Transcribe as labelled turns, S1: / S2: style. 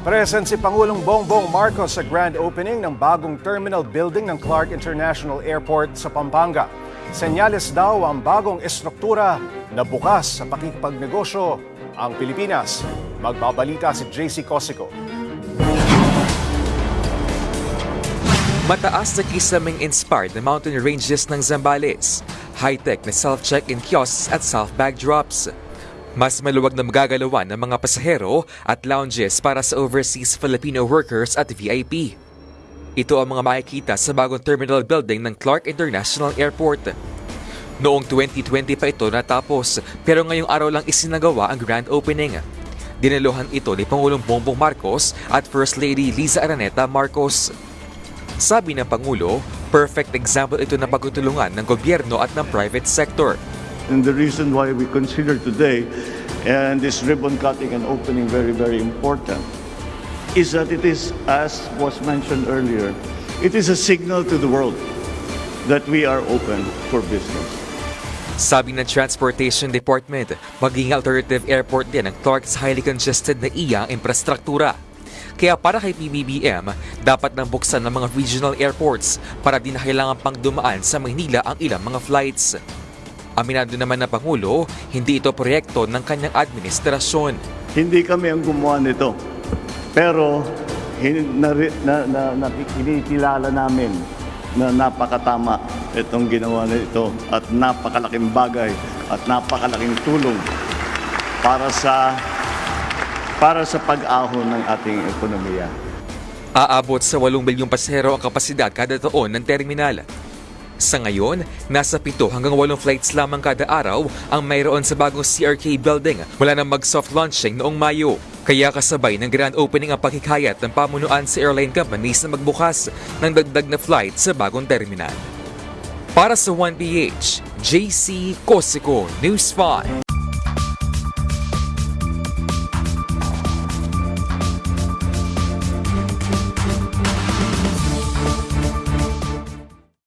S1: Present si Pangulong Bongbong Marcos sa grand opening ng bagong terminal building ng Clark International Airport sa Pampanga. Senyales daw ang bagong estruktura na bukas sa pakikipagnegosyo ang Pilipinas. Magbabalita si JC Cosico.
S2: Mataas na kisaming inspired na mountain ranges ng Zambales. High-tech na self-check-in kiosks at self-bag drops. Mas maluwag na magagalawan ng mga pasahero at lounges para sa overseas Filipino workers at VIP. Ito ang mga makikita sa bagong terminal building ng Clark International Airport. Noong 2020 pa ito natapos pero ngayong araw lang isinagawa ang grand opening. Dinaluhan ito ni Pangulong Bongbong Marcos at First Lady Liza Araneta Marcos. Sabi ng Pangulo, perfect example ito ng pagtutulungan ng gobyerno at ng private sector.
S3: And the reason why we consider today and this ribbon cutting and opening very, very important is that it is, as was mentioned earlier, it is a signal to the world that we are open for business.
S2: Sabi ng Transportation Department, maging alternative airport din ang Clark's highly congested na iya infrastruktura. Kaya para kay PBBM, dapat nang buksan ng mga regional airports para di na kailangan pang dumaan sa Maynila ang ilang mga flights. Aminado naman ng Pangulo, hindi ito proyekto ng kanyang administrasyon.
S3: Hindi kami ang gumawa nito. Pero na, na, na, kinikilala namin na napakatama itong ginawa nito at napakalaking bagay at napakalaking tulong para sa para sa pag-ahon ng ating ekonomiya.
S2: Aabot sa 8 milyong pasahero ang kapasidad kada taon ng terminal. Sa ngayon, nasa 7 hanggang 8 flights lamang kada araw ang mayroon sa bagong CRK building mula na mag-soft launching noong Mayo. Kaya kasabay ng grand opening ang paghikayat ng pamunuan sa airline companies na magbukas ng dagdag na flight sa bagong terminal. Para sa 1PH, JC Cosico, News 5.